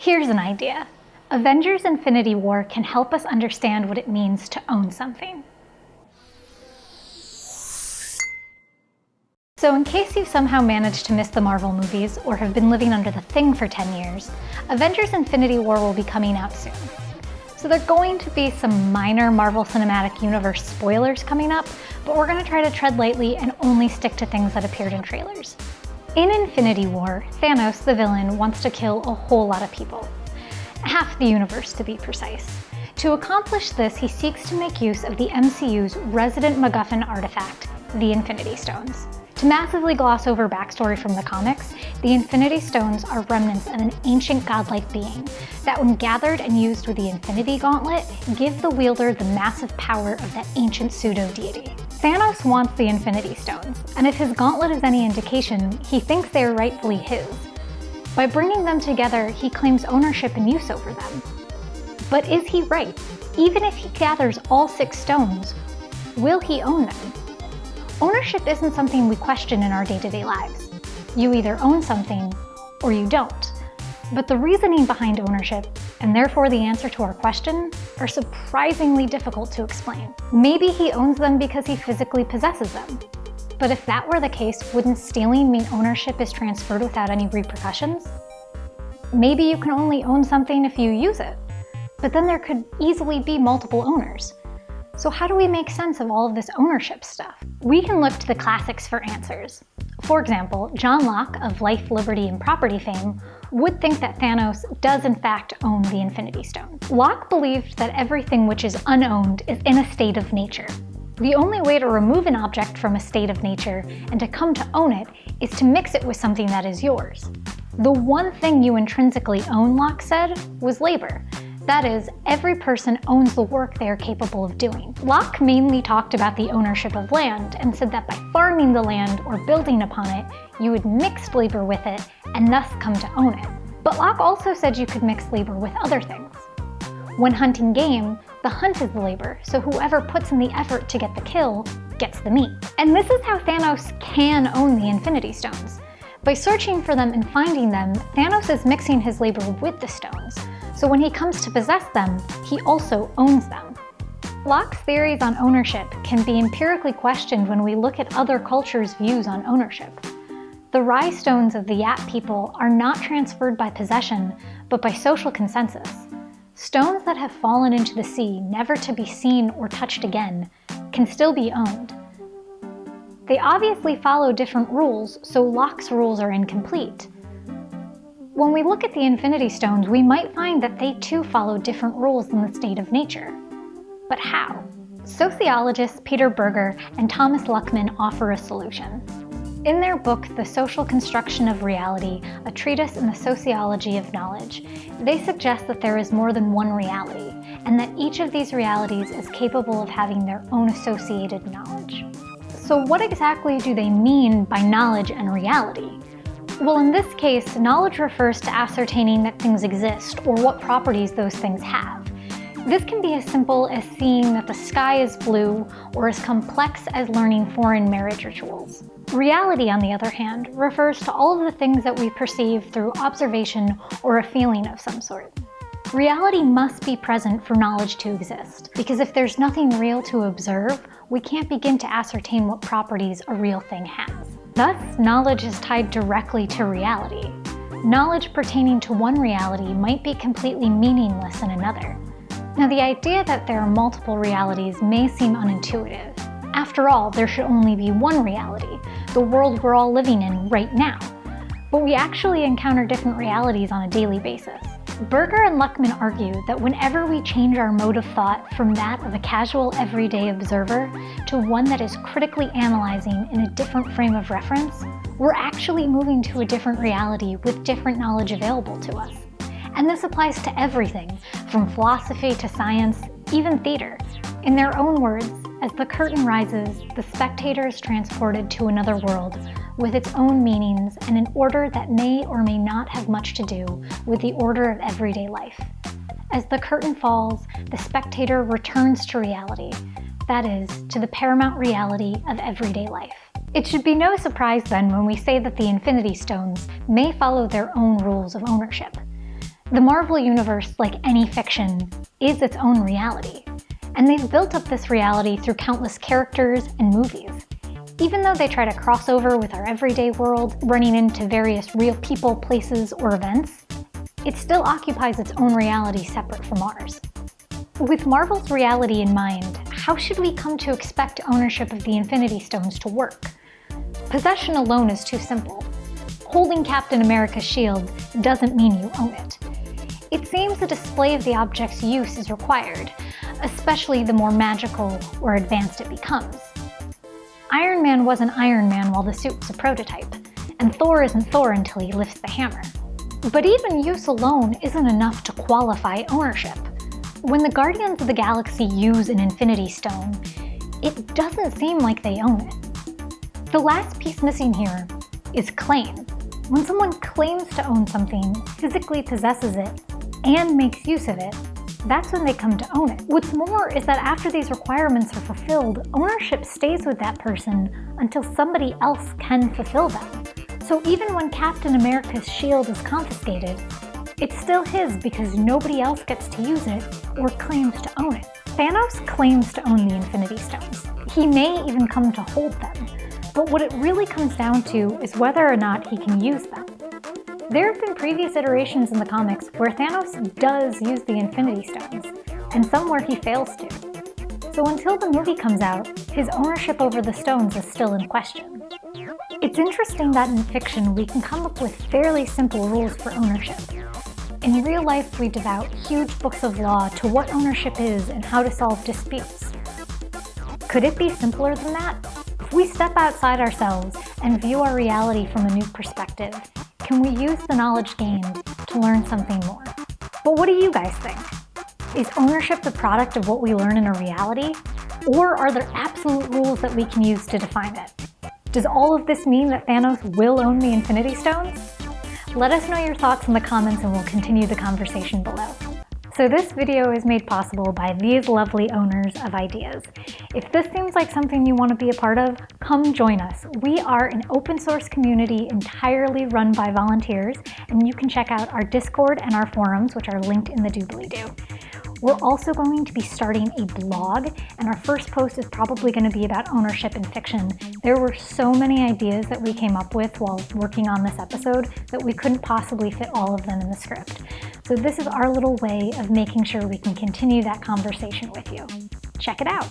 Here's an idea. Avengers Infinity War can help us understand what it means to own something. So in case you've somehow managed to miss the Marvel movies or have been living under the Thing for 10 years, Avengers Infinity War will be coming out soon. So there are going to be some minor Marvel Cinematic Universe spoilers coming up, but we're going to try to tread lightly and only stick to things that appeared in trailers. In Infinity War, Thanos, the villain, wants to kill a whole lot of people. Half the universe, to be precise. To accomplish this, he seeks to make use of the MCU's resident MacGuffin artifact, the Infinity Stones. To massively gloss over backstory from the comics, the Infinity Stones are remnants of an ancient godlike being that when gathered and used with the Infinity Gauntlet, give the wielder the massive power of that ancient pseudo-deity. Thanos wants the Infinity Stones, and if his gauntlet is any indication, he thinks they are rightfully his. By bringing them together, he claims ownership and use over them. But is he right? Even if he gathers all six stones, will he own them? Ownership isn't something we question in our day-to-day -day lives. You either own something or you don't. But the reasoning behind ownership, and therefore the answer to our question, are surprisingly difficult to explain. Maybe he owns them because he physically possesses them. But if that were the case, wouldn't stealing mean ownership is transferred without any repercussions? Maybe you can only own something if you use it, but then there could easily be multiple owners. So how do we make sense of all of this ownership stuff? We can look to the classics for answers. For example, John Locke of Life, Liberty, and Property fame would think that Thanos does in fact own the Infinity Stone. Locke believed that everything which is unowned is in a state of nature. The only way to remove an object from a state of nature and to come to own it is to mix it with something that is yours. The one thing you intrinsically own, Locke said, was labor, that is, every person owns the work they are capable of doing. Locke mainly talked about the ownership of land and said that by farming the land or building upon it, you would mix labor with it and thus come to own it. But Locke also said you could mix labor with other things. When hunting game, the hunt is the labor, so whoever puts in the effort to get the kill gets the meat. And this is how Thanos can own the Infinity Stones. By searching for them and finding them, Thanos is mixing his labor with the stones, so when he comes to possess them, he also owns them. Locke's theories on ownership can be empirically questioned when we look at other cultures' views on ownership. The Rai stones of the Yap people are not transferred by possession, but by social consensus. Stones that have fallen into the sea, never to be seen or touched again, can still be owned. They obviously follow different rules, so Locke's rules are incomplete. When we look at the Infinity Stones, we might find that they too follow different rules in the state of nature. But how? Sociologists Peter Berger and Thomas Luckmann offer a solution. In their book, The Social Construction of Reality, a treatise in the sociology of knowledge, they suggest that there is more than one reality, and that each of these realities is capable of having their own associated knowledge. So what exactly do they mean by knowledge and reality? Well, in this case, knowledge refers to ascertaining that things exist or what properties those things have. This can be as simple as seeing that the sky is blue or as complex as learning foreign marriage rituals. Reality, on the other hand, refers to all of the things that we perceive through observation or a feeling of some sort. Reality must be present for knowledge to exist, because if there's nothing real to observe, we can't begin to ascertain what properties a real thing has. Thus, knowledge is tied directly to reality. Knowledge pertaining to one reality might be completely meaningless in another. Now, the idea that there are multiple realities may seem unintuitive. After all, there should only be one reality, the world we're all living in right now. But we actually encounter different realities on a daily basis. Berger and Luckmann argue that whenever we change our mode of thought from that of a casual everyday observer to one that is critically analyzing in a different frame of reference, we're actually moving to a different reality with different knowledge available to us. And this applies to everything, from philosophy to science, even theater. In their own words, as the curtain rises, the spectator is transported to another world with its own meanings and an order that may or may not have much to do with the order of everyday life. As the curtain falls, the spectator returns to reality, that is, to the paramount reality of everyday life. It should be no surprise then when we say that the Infinity Stones may follow their own rules of ownership. The Marvel Universe, like any fiction, is its own reality, and they've built up this reality through countless characters and movies. Even though they try to cross over with our everyday world, running into various real people, places, or events, it still occupies its own reality separate from ours. With Marvel's reality in mind, how should we come to expect ownership of the Infinity Stones to work? Possession alone is too simple. Holding Captain America's shield doesn't mean you own it. It seems a display of the object's use is required, especially the more magical or advanced it becomes. Iron Man wasn't Iron Man while the suit was a prototype, and Thor isn't Thor until he lifts the hammer. But even use alone isn't enough to qualify ownership. When the Guardians of the Galaxy use an Infinity Stone, it doesn't seem like they own it. The last piece missing here is claim. When someone claims to own something, physically possesses it, and makes use of it, that's when they come to own it. What's more is that after these requirements are fulfilled, ownership stays with that person until somebody else can fulfill them. So even when Captain America's shield is confiscated, it's still his because nobody else gets to use it or claims to own it. Thanos claims to own the Infinity Stones. He may even come to hold them, but what it really comes down to is whether or not he can use them. There have been previous iterations in the comics where Thanos does use the Infinity Stones, and some where he fails to. So until the movie comes out, his ownership over the stones is still in question. It's interesting that in fiction we can come up with fairly simple rules for ownership, in real life, we devout huge books of law to what ownership is and how to solve disputes. Could it be simpler than that? If we step outside ourselves and view our reality from a new perspective, can we use the knowledge gained to learn something more? But what do you guys think? Is ownership the product of what we learn in a reality? Or are there absolute rules that we can use to define it? Does all of this mean that Thanos will own the Infinity Stones? Let us know your thoughts in the comments and we'll continue the conversation below. So this video is made possible by these lovely owners of ideas. If this seems like something you want to be a part of, come join us. We are an open source community entirely run by volunteers, and you can check out our Discord and our forums, which are linked in the doobly-doo. We're also going to be starting a blog, and our first post is probably going to be about ownership in fiction. There were so many ideas that we came up with while working on this episode that we couldn't possibly fit all of them in the script. So this is our little way of making sure we can continue that conversation with you. Check it out.